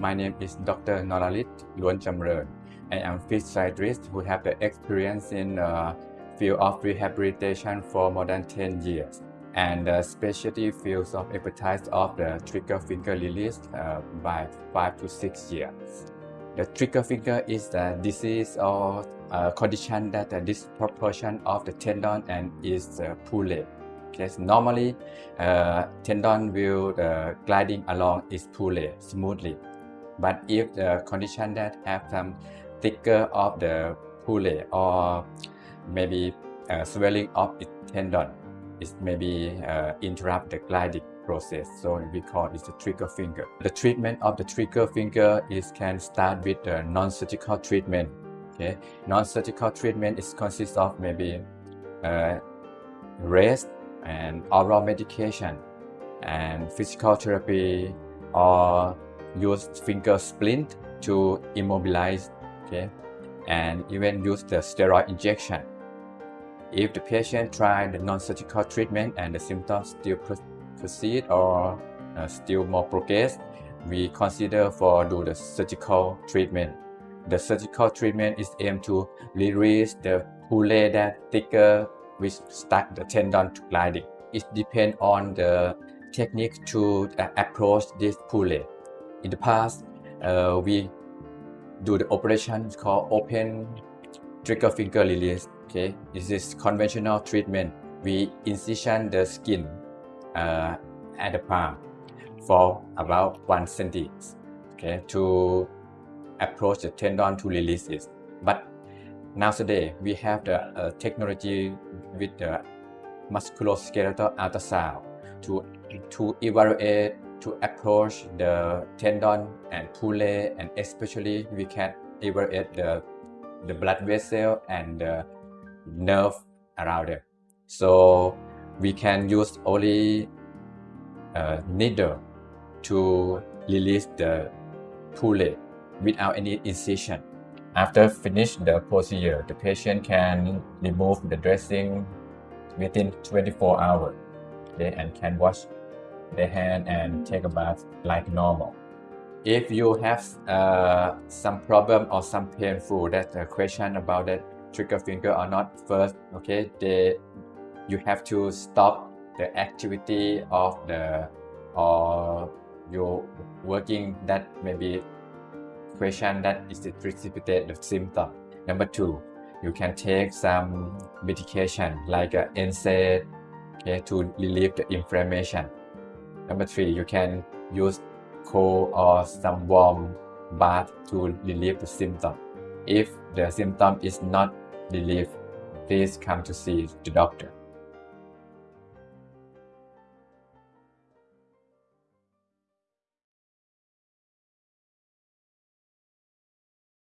My name is Dr. Noralit Luan Chamran. I am physiatrist who have the experience in uh, field of rehabilitation for more than 10 years and the specialty fields of expertise of the trigger finger release uh, by 5 to 6 years. The trigger finger is the disease or uh, condition that the disproportion of the tendon and is uh, pulley. Okay, so normally uh, tendon will uh, gliding along its pulley smoothly. But if the condition that have some thicker of the pulley or maybe uh, swelling of its tendon, it maybe uh, interrupt the gliding process. So we call it the trigger finger. The treatment of the trigger finger is can start with the non-surgical treatment. Okay, non-surgical treatment is consists of maybe uh, rest and oral medication and physical therapy or use finger splint to immobilize okay and even use the steroid injection. If the patient try the non-surgical treatment and the symptoms still proceed or uh, still more progress we consider for do the surgical treatment. The surgical treatment is aimed to release the pulley that thicker which stuck the tendon to gliding. It depends on the technique to uh, approach this pulley in the past, uh, we do the operation called open trigger finger release. Okay, this is conventional treatment. We incision the skin uh, at the palm for about one centimeter. Okay, to approach the tendon to release it. But nowadays we have the uh, technology with the musculoskeletal ultrasound to to evaluate to approach the tendon and pulley and especially we can evaluate the, the blood vessel and the nerve around it. So we can use only a needle to release the pulley without any incision. After finish the procedure, the patient can remove the dressing within 24 hours okay, and can wash their hand and take a bath like normal. If you have uh, some problem or some painful that uh, question about that trigger finger or not first, okay, they, you have to stop the activity of the or you working that maybe question that is it precipitate the symptom. Number two, you can take some medication like uh, NSAID okay, to relieve the inflammation. Number three, you can use cold or some warm bath to relieve the symptom. If the symptom is not relieved, please come to see the doctor.